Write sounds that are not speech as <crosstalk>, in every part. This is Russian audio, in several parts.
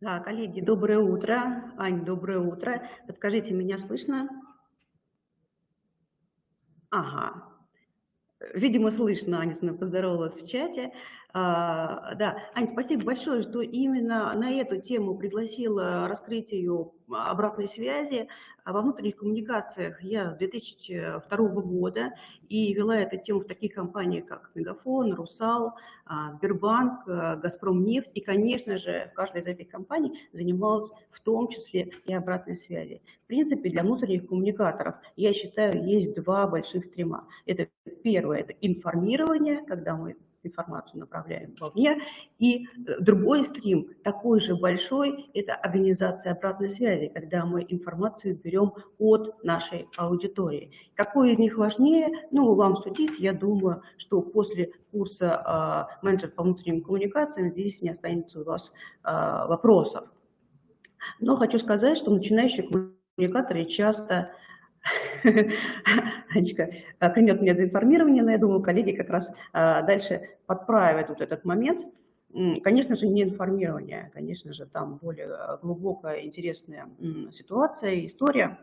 Да, коллеги, доброе утро. Ань, доброе утро. Подскажите, меня слышно? Ага. Видимо, слышно, Аня мной поздоровалась в чате. А, да, Ань, спасибо большое, что именно на эту тему пригласила раскрытию обратной связи. Во внутренних коммуникациях я с 2002 года и вела эту тему в таких компаниях, как Мегафон, Русал, а, Сбербанк, а, Газпромнефть. И, конечно же, каждая из этих компаний занималась в том числе и обратной связи. Принципе, для внутренних коммуникаторов, я считаю, есть два больших стрима. Это первое, это информирование, когда мы информацию направляем вовне. И э, другой стрим, такой же большой, это организация обратной связи, когда мы информацию берем от нашей аудитории. Какой из них важнее? Ну, вам судить, я думаю, что после курса э, менеджер по внутренним коммуникациям здесь не останется у вас э, вопросов. Но хочу сказать, что начинающие коммуникаторы часто <laughs> Анечка клянет меня за информирование, но я думаю, коллеги как раз а, дальше подправят вот этот момент. Конечно же, не информирование, конечно же, там более глубокая, интересная ситуация, история.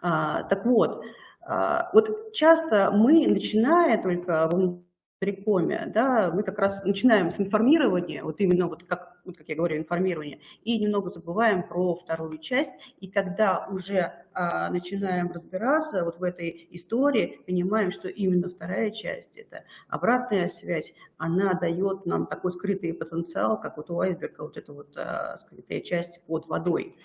А, так вот, а, вот часто мы, начиная только рекоме, да, мы как раз начинаем с информирования, вот именно вот как, вот как я говорю, информирование, и немного забываем про вторую часть, и когда уже а, начинаем разбираться вот в этой истории, понимаем, что именно вторая часть, это обратная связь, она дает нам такой скрытый потенциал, как вот у айсберга, вот эта вот а, скрытая часть под водой.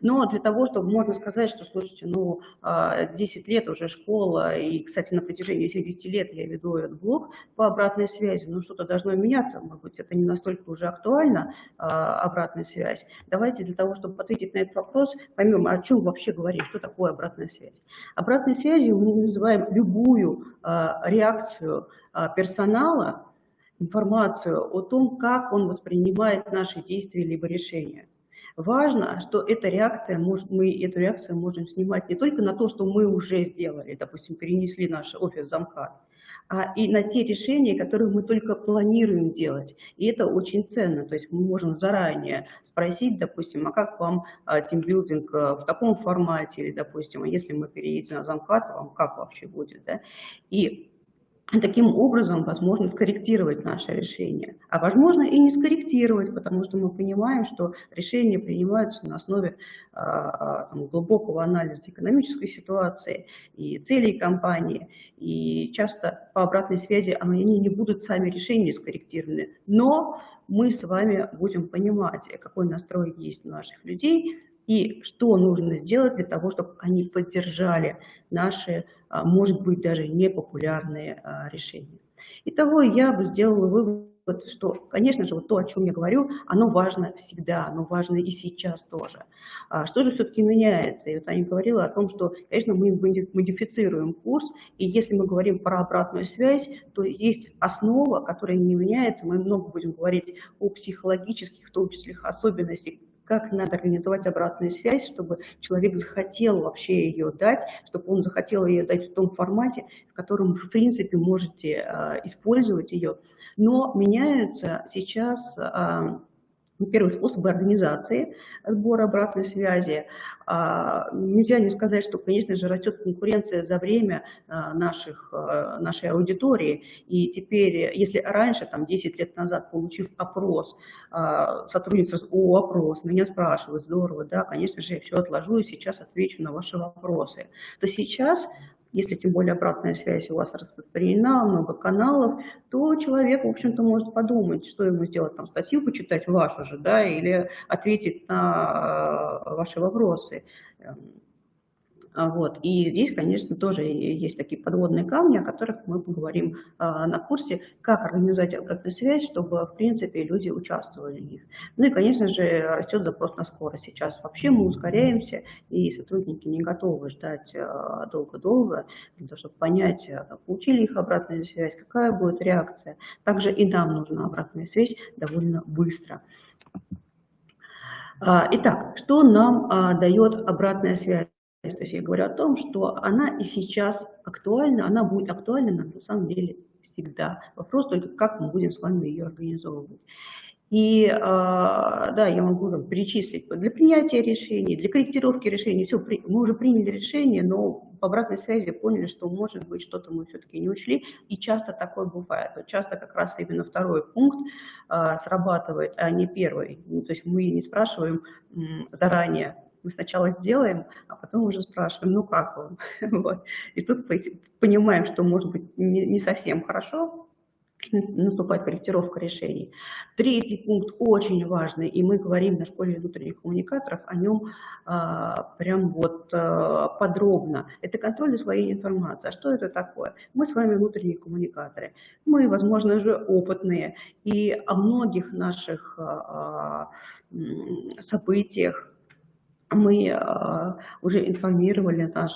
Но для того, чтобы можно сказать, что, слушайте, ну, а, 10 лет уже школа, и, кстати, на протяжении 70 лет я веду этот блог по обратной связи, ну, что-то должно меняться, может быть, это не настолько уже актуально, а, обратная связь. Давайте для того, чтобы ответить на этот вопрос, поймем, о чем вообще говорить, что такое обратная связь. Обратной связью мы называем любую а, реакцию а, персонала, информацию о том, как он воспринимает наши действия либо решения. Важно, что эта реакция, мы эту реакцию можем снимать не только на то, что мы уже сделали, допустим, перенесли наш офис замка, а и на те решения, которые мы только планируем делать. И это очень ценно. То есть мы можем заранее спросить, допустим, а как вам а, тимбилдинг а, в таком формате, или, допустим, а если мы переедем на замкат, вам как вообще будет, да? И таким образом возможно скорректировать наше решение. А возможно и не скорректировать, потому что мы понимаем, что решения принимаются на основе а, там, глубокого анализа экономической ситуации и целей компании. И часто по обратной связи они не будут сами решения скорректированы. Но мы с вами будем понимать, какой настрой есть у наших людей, и что нужно сделать для того, чтобы они поддержали наши, а, может быть, даже непопулярные а, решения. Итого я бы сделала вывод, что, конечно же, вот то, о чем я говорю, оно важно всегда, оно важно и сейчас тоже. А что же все-таки меняется? И вот Аня говорила о том, что, конечно, мы модифицируем курс, и если мы говорим про обратную связь, то есть основа, которая не меняется. Мы много будем говорить о психологических, в том числе, особенностях как надо организовать обратную связь, чтобы человек захотел вообще ее дать, чтобы он захотел ее дать в том формате, в котором в принципе, можете э, использовать ее. Но меняются сейчас э, Первый способ организации сбора обратной связи. А, нельзя не сказать, что, конечно же, растет конкуренция за время а, наших, а, нашей аудитории. И теперь, если раньше, там, 10 лет назад, получив опрос, сотрудница «О, опрос», меня спрашивают, здорово, да, конечно же, я все отложу и сейчас отвечу на ваши вопросы, то сейчас если тем более обратная связь у вас распространена, много каналов, то человек, в общем-то, может подумать, что ему сделать, там, статью почитать вашу же, да, или ответить на э, ваши вопросы. А, вот. И здесь, конечно, тоже есть такие подводные камни, о которых мы поговорим а, на курсе, как организовать обратную связь, чтобы, в принципе, люди участвовали в них. Ну и, конечно же, растет запрос на скорость. Сейчас вообще мы ускоряемся, и сотрудники не готовы ждать а, долго-долго, для того, чтобы понять, получили их обратную связь, какая будет реакция. Также и нам нужна обратная связь довольно быстро. Итак, что нам дает обратная связь? То есть я говорю о том, что она и сейчас актуальна, она будет актуальна на самом деле всегда. Вопрос только, как мы будем с вами ее организовывать. И, а, да, я могу там, перечислить для принятия решений, для корректировки решений. Все, мы уже приняли решение, но по обратной связи поняли, что, может быть, что-то мы все-таки не учли. И часто такое бывает. Вот часто как раз именно второй пункт а, срабатывает, а не первый. Ну, то есть мы не спрашиваем заранее, мы сначала сделаем, а потом уже спрашиваем, ну как вам? <laughs> вот. И тут понимаем, что может быть не, не совсем хорошо, наступает корректировка решений. Третий пункт очень важный, и мы говорим на школе внутренних коммуникаторов о нем а, прям вот а, подробно. Это контроль усвоения информации. А что это такое? Мы с вами внутренние коммуникаторы. Мы, возможно же, опытные, и о многих наших а, событиях мы а, уже информировали наш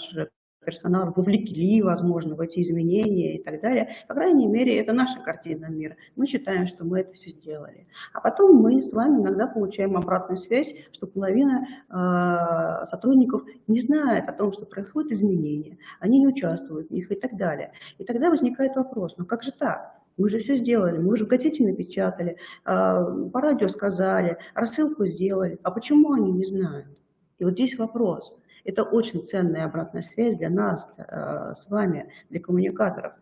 персонал вовлекли, возможно, в эти изменения и так далее. По крайней мере, это наша картина мира. Мы считаем, что мы это все сделали. А потом мы с вами иногда получаем обратную связь, что половина э, сотрудников не знает о том, что происходят изменения, они не участвуют в них и так далее. И тогда возникает вопрос, ну как же так? Мы же все сделали, мы же в газете напечатали, э, по радио сказали, рассылку сделали. А почему они не знают? И вот здесь вопрос. Это очень ценная обратная связь для нас, э, с вами, для коммуникаторов.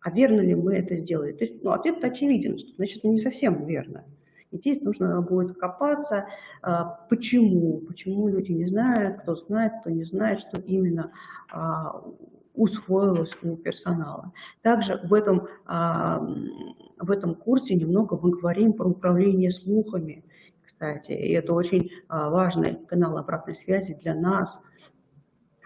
А верно ли мы это сделали? То есть ну, ответ очевиден, что значит не совсем верно. И здесь нужно будет копаться, э, почему, почему люди не знают, кто знает, кто не знает, что именно а, усвоилось у персонала. Также в этом, а, в этом курсе немного мы говорим про управление слухами, кстати, и это очень а, важный канал обратной связи для нас,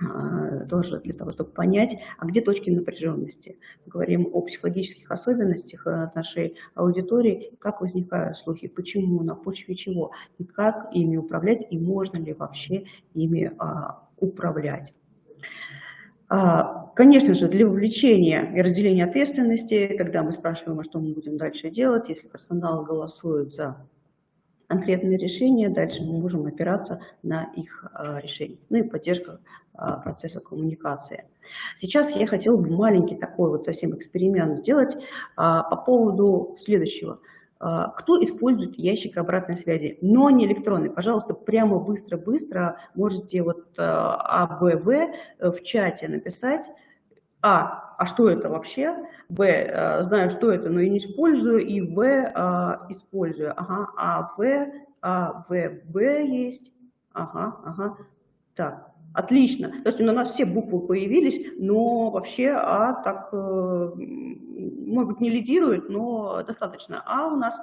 а, тоже для того, чтобы понять, а где точки напряженности. Мы говорим о психологических особенностях э, нашей аудитории, как возникают слухи, почему, на почве чего, и как ими управлять, и можно ли вообще ими а, управлять. Конечно же, для вовлечения и разделения ответственности, когда мы спрашиваем, а что мы будем дальше делать, если персонал голосует за конкретные решения, дальше мы можем опираться на их а, решение. Ну и поддержка а, процесса коммуникации. Сейчас я хотела бы маленький такой вот совсем эксперимент сделать а, по поводу следующего. Кто использует ящик обратной связи, но не электронный? Пожалуйста, прямо быстро-быстро можете вот АБВ в чате написать, а, а что это вообще? Б, э, знаю, что это, но и не использую. И В, э, использую. Ага, А, В, А, В, Б есть. Ага, ага. Так, отлично. То есть у нас все буквы появились, но вообще А так, э, может быть, не лидирует, но достаточно А у нас.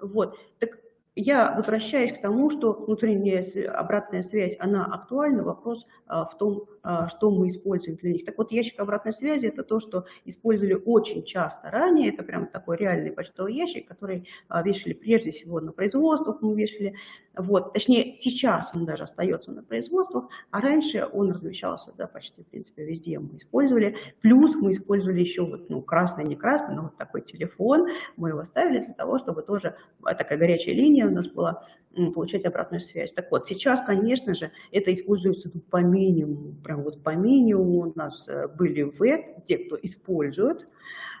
Вот. Так я возвращаюсь к тому, что внутренняя обратная связь, она актуальна, вопрос а, в том, а, что мы используем для них. Так вот, ящик обратной связи – это то, что использовали очень часто ранее, это прям такой реальный почтовый ящик, который а, вешали прежде всего на производствах, мы вешали, вот, точнее, сейчас он даже остается на производствах, а раньше он размещался, да, почти, в принципе, везде мы использовали, плюс мы использовали еще вот, ну, красный, не красный, но вот такой телефон, мы его ставили для того, чтобы тоже, такая горячая линия, у нас была получать обратную связь. Так вот, сейчас, конечно же, это используется ну, по минимуму, прям вот по минимуму у нас э, были В, те, кто использует,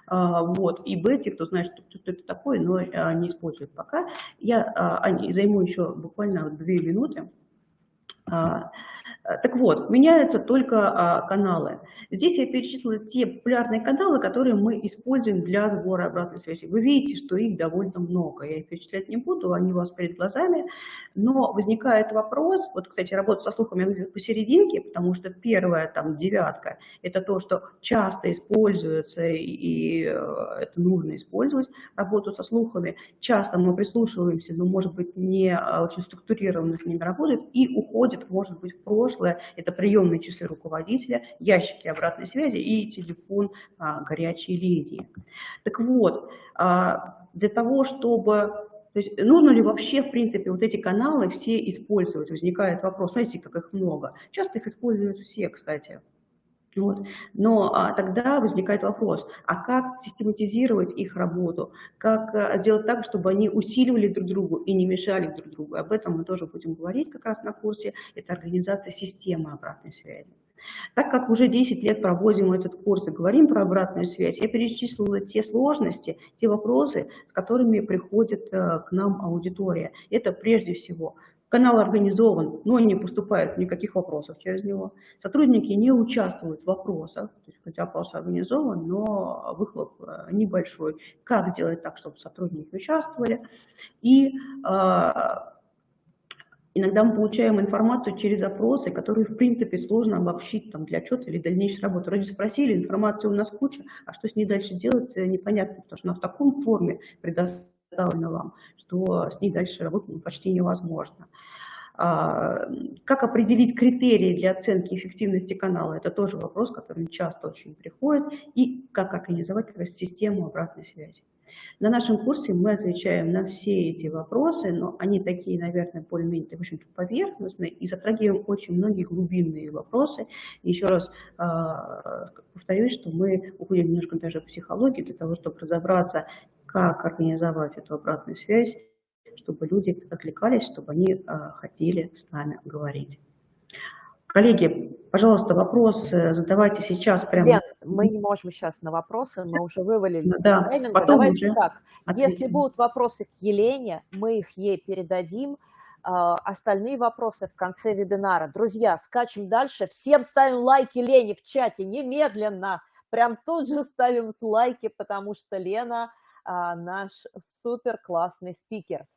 а, вот, и Б, те, кто знает, что, что это такое, но а, не используют пока. Я а, займу еще буквально две минуты. Э, так вот, меняются только а, каналы. Здесь я перечислила те популярные каналы, которые мы используем для сбора обратной связи. Вы видите, что их довольно много. Я их перечислять не буду, они у вас перед глазами. Но возникает вопрос, вот, кстати, работа со слухами посерединке, потому что первая, там, девятка, это то, что часто используется, и э, это нужно использовать, работу со слухами. Часто мы прислушиваемся, но, может быть, не а, очень структурированно с ними работает, и уходит, может быть, в прошлое, прошлое, это приемные часы руководителя, ящики обратной связи и телефон а, горячей линии. Так вот, а, для того, чтобы... То есть нужно ли вообще, в принципе, вот эти каналы все использовать? Возникает вопрос, знаете, как их много. Часто их используют все, кстати. Вот. Но а, тогда возникает вопрос, а как систематизировать их работу, как а, сделать так, чтобы они усиливали друг другу и не мешали друг другу. Об этом мы тоже будем говорить как раз на курсе. Это организация системы обратной связи. Так как уже 10 лет проводим этот курс и говорим про обратную связь, я перечислила те сложности, те вопросы, с которыми приходит э, к нам аудитория. Это прежде всего Канал организован, но не поступает никаких вопросов через него. Сотрудники не участвуют в вопросах, то есть хотя опрос организован, но выхлоп э, небольшой. Как сделать так, чтобы сотрудники участвовали? И э, Иногда мы получаем информацию через опросы, которые, в принципе, сложно обобщить там, для отчета или дальнейшей работы. Вроде спросили, информации у нас куча, а что с ней дальше делать, э, непонятно, потому что она в таком форме предоставлена вам, что с ней дальше работать ну, почти невозможно. А, как определить критерии для оценки эффективности канала? Это тоже вопрос, который часто очень приходит. И как организовать систему обратной связи. На нашем курсе мы отвечаем на все эти вопросы, но они такие, наверное, более-менее, в общем-то, поверхностные и затрагиваем очень многие глубинные вопросы. еще раз э, повторюсь, что мы уходим немножко даже в психологию для того, чтобы разобраться, как организовать эту обратную связь, чтобы люди откликались, чтобы они э, хотели с нами говорить. Коллеги, пожалуйста, вопросы задавайте сейчас прямо. Лен, мы не можем сейчас на вопросы, мы уже вывалились да. Потом Давайте уже так, ответим. если будут вопросы к Елене, мы их ей передадим. А, остальные вопросы в конце вебинара. Друзья, скачем дальше. Всем ставим лайки Лене в чате немедленно. Прям тут же ставим лайки, потому что Лена а, наш супер классный спикер.